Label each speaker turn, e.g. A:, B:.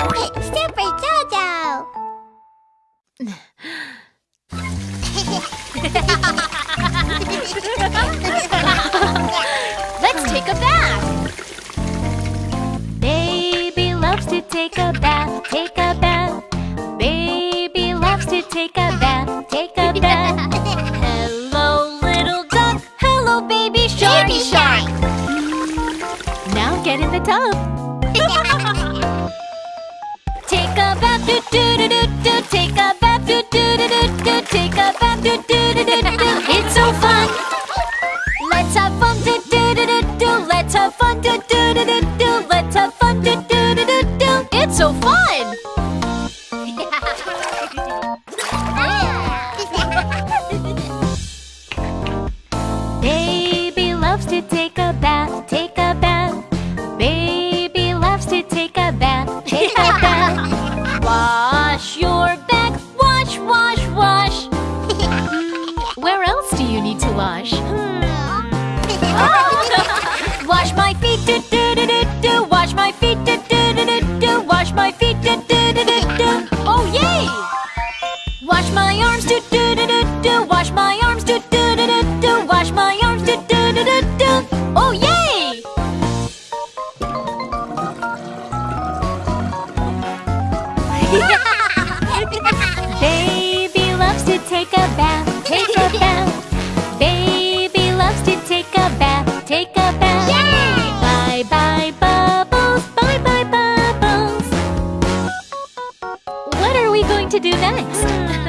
A: Super Jojo!
B: Let's take a bath. Baby loves to take a bath, take a bath. Baby loves to take a bath, take a bath. Hello, little duck. Hello, baby shark.
A: Baby shark!
B: Now get in the tub. Take a bath, do do do do do. Take a bath, do do do do do. Take a bath, do do do do do. It's so fun. Let's have fun, do do do do do. Let's have fun, do do do do do. Let's have fun, do do do do do. It's so fun. Bath, take a bath. Wash your back, wash, wash, wash. Where else do you need to wash? Hmm. Wash my feet, do do do do do. Wash my feet, do do do do do. Wash my feet, do do do do do. Oh yay! Wash my arms, do do Baby loves to take a bath, take a bath. Baby loves to take a bath, take a bath. Bye bye bubbles, bye bye bubbles. What are we going to do next? Hmm.